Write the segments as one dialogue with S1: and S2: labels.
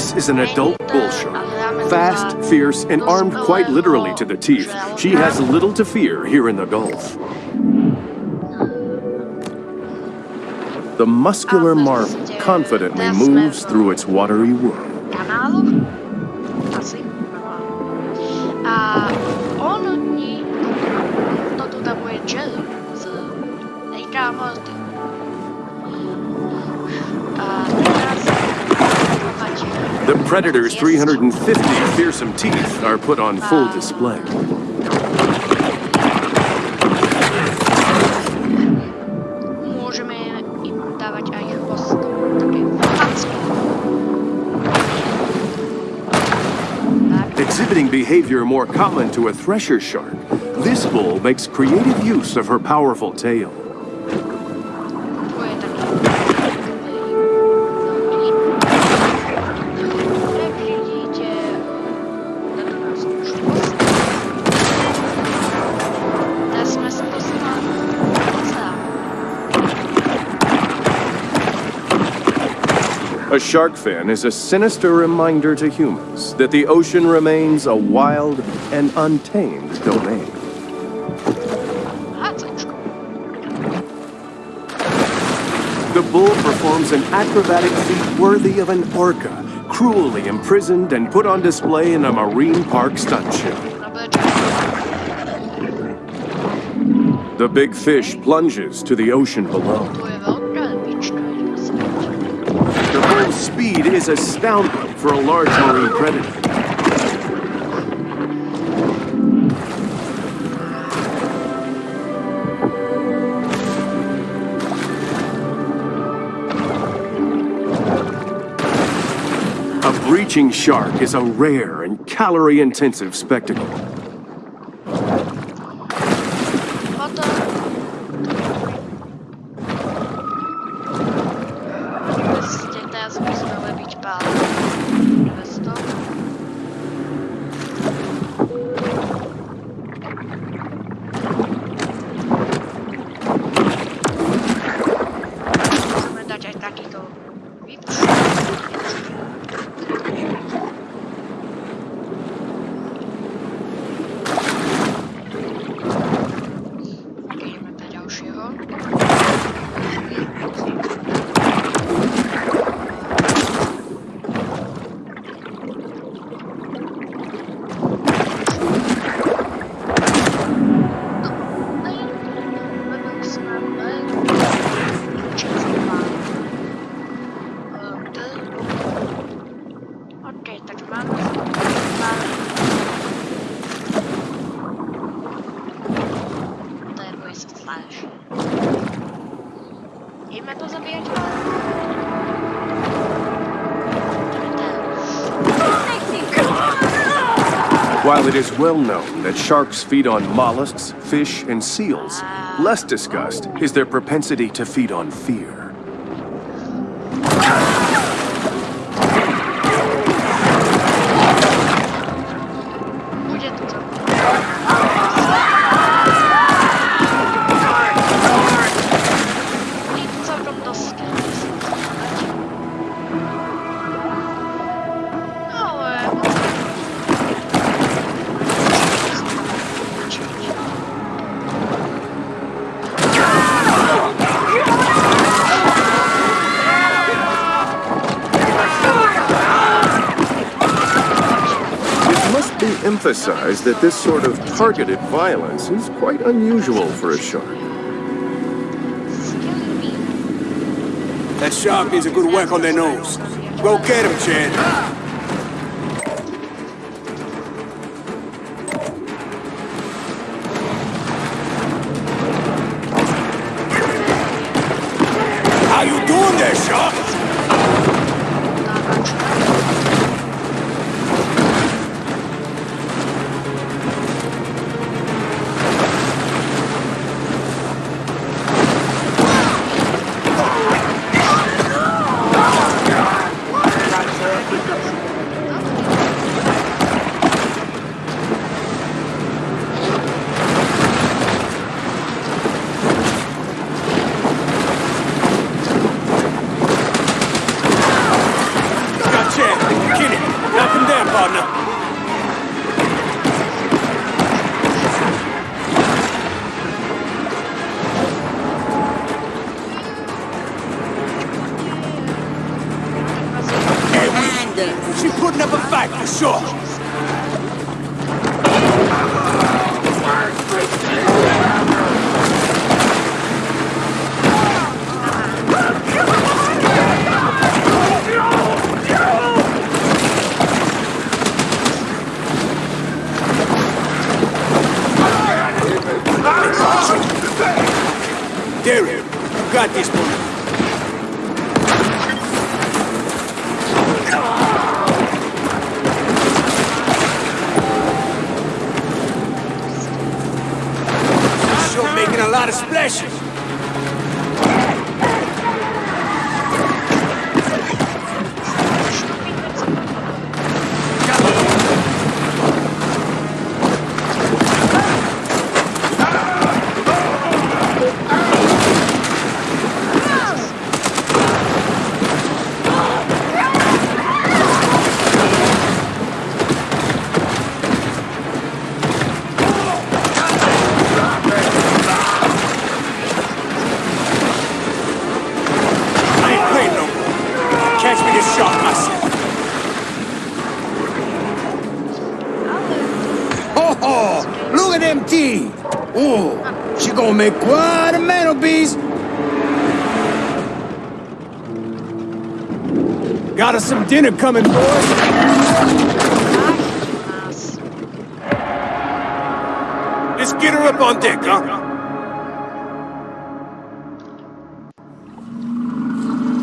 S1: This is an adult bull shark. Fast, fierce, and armed quite literally to the teeth. She has little to fear here in the Gulf. The muscular marvel confidently moves through its watery world. Uh, Predator's 350 fearsome teeth are put on full display.
S2: Môžeme im dávať aj chvostom také facky. Tak.
S1: Exhibiting behavior more common to a thresher shark, this bull makes creative use of her powerful tail. A shark fin is a sinister reminder to humans that the ocean remains a wild and untamed domain. The bull performs an acrobatic feat worthy of an orca, cruelly imprisoned and put on display in a marine park stunt show. The big fish plunges to the ocean below. The bull's speed is astounding for a large marine predator. A breaching shark is a rare and calorie-intensive spectacle. It is well known that sharks feed on mollusks, fish, and seals, less discussed is their propensity to feed on fear. Emphasized that this sort of targeted violence is quite unusual for a shark.
S3: That shark needs a good whack on their nose. Go get him, Chad. Oh, look at them teeth. Oh, she gonna make quite a mantelpiece. Got us some dinner coming, boys. Let's get her up on deck, huh?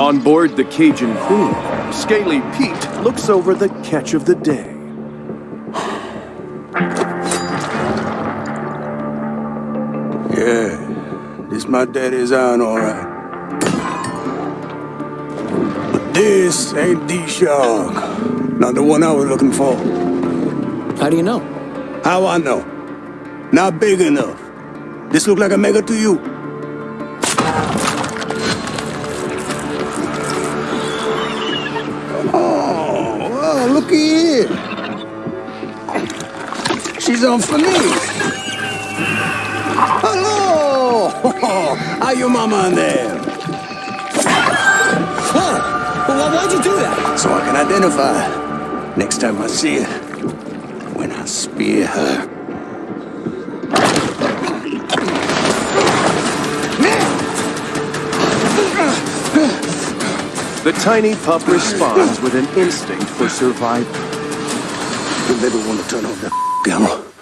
S1: On board the Cajun Queen, Scaly Pete looks over the catch of the day.
S3: My daddy's iron, all right. But this ain't the shark. Not the one I was looking for.
S4: How do you know?
S3: How I know? Not big enough. This look like a mega to you. Oh, oh well, looky here. She's on for me. Your mama in there?
S4: Whoa! Well, why'd you do that?
S3: So I can identify. Next time I see her. When I spear her.
S1: The tiny pup responds with an instinct for survival.
S3: You maybe want to turn off that camera.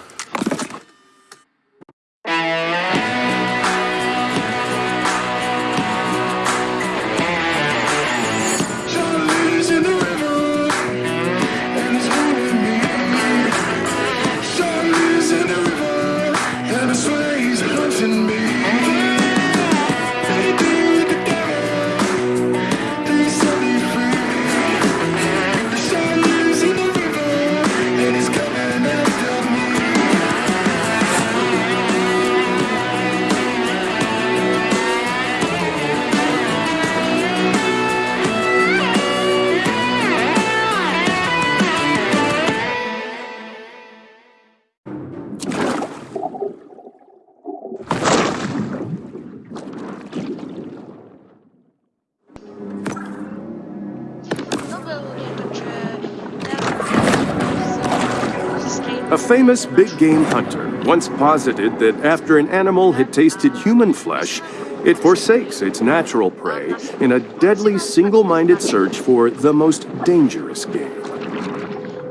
S1: A famous big game hunter once posited that after an animal had tasted human flesh, it forsakes its natural prey in a deadly single minded search for the most dangerous game.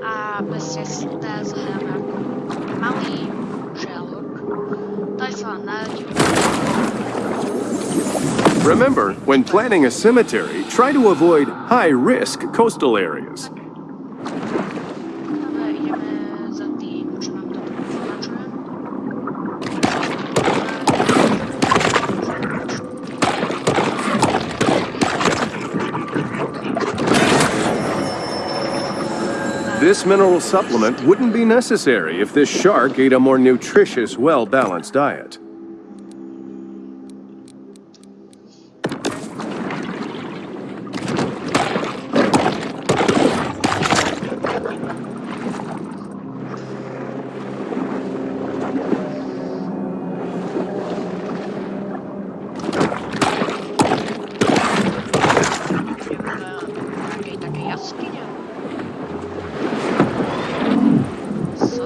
S2: A bez jest też mały żelok. To jest ona.
S1: Remember, when planning a cemetery, try to avoid high risk coastal areas. This mineral supplement wouldn't be necessary if this shark ate a more nutritious, well balanced diet.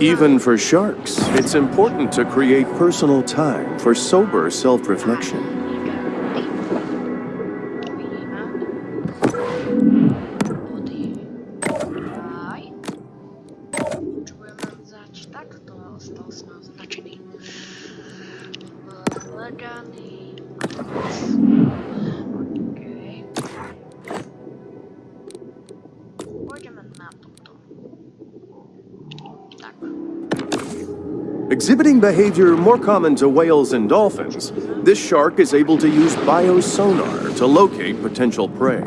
S1: Even for sharks, it's important to create personal time for sober self Exhibiting behavior more common to whales and dolphins, this shark is able to use biosonar to locate potential prey.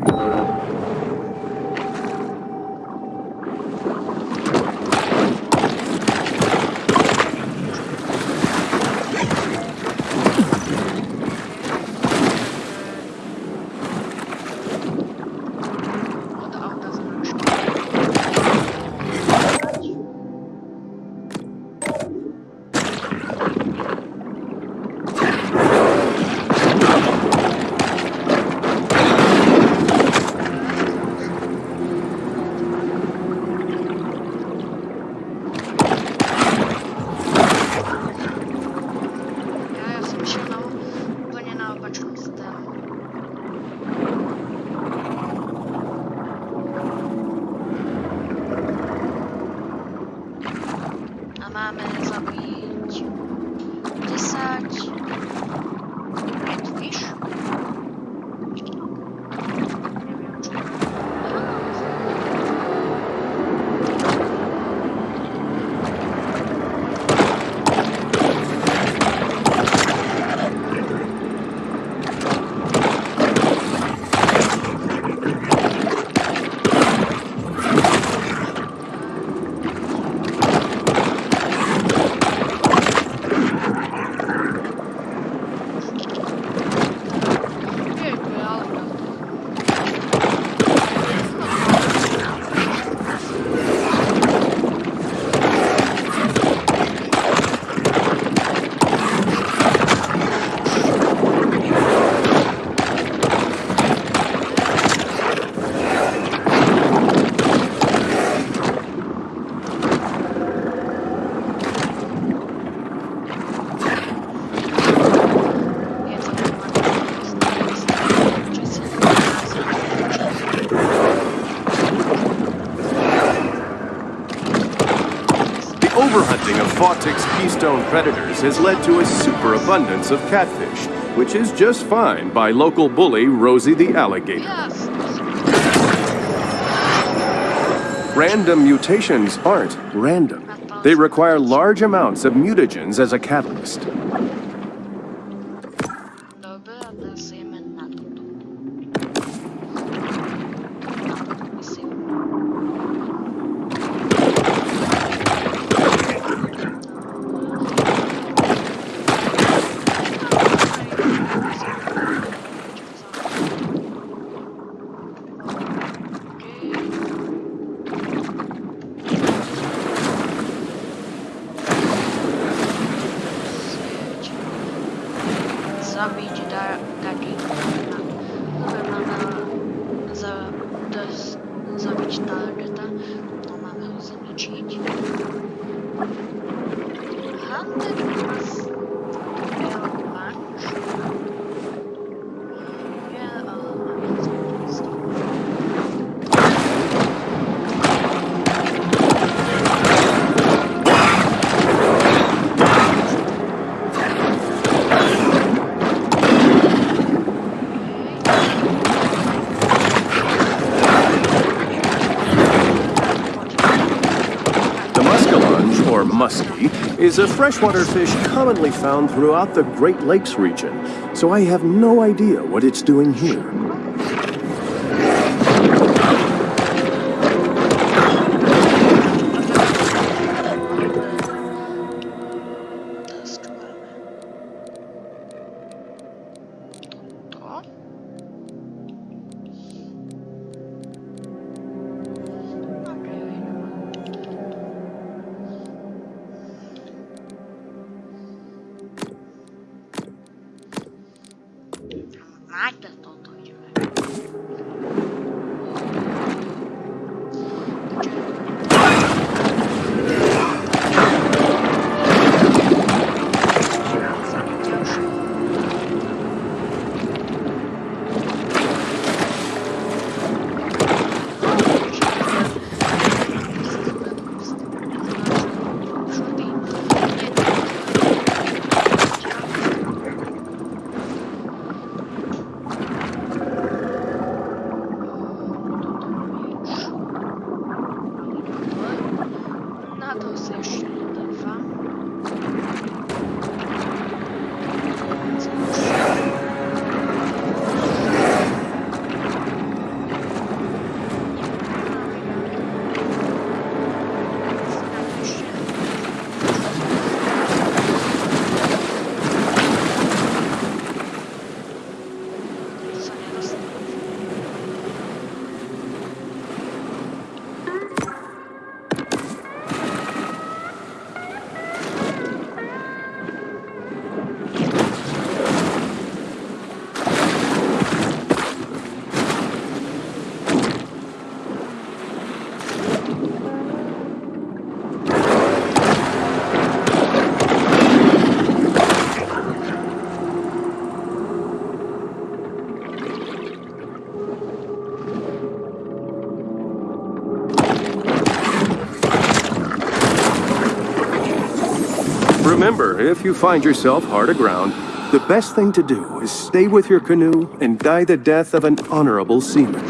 S1: Fawtick's keystone predators has led to a superabundance of catfish, which is just fine by local bully Rosie the alligator. Random mutations aren't random. They require large amounts of mutagens as a catalyst.
S2: sabe
S1: de dar, dar. Muskie, is a freshwater fish commonly found throughout the Great Lakes region, so I have no idea what it's doing here. If you find yourself hard aground, the best thing to do is stay with your canoe and die the death of an honorable seaman.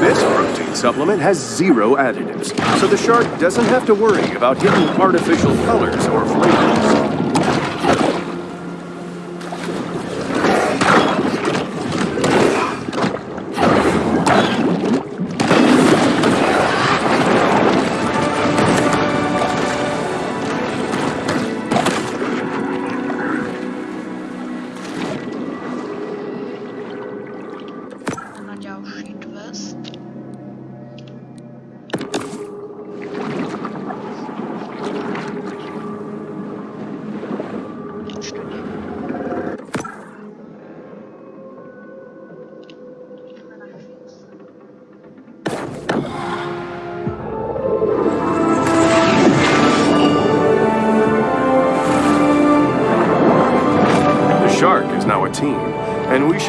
S1: This protein supplement has zero additives, so the shark doesn't have to worry about hitting artificial colors or flavors.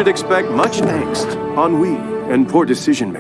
S1: Should expect much angst, ennui, and poor decision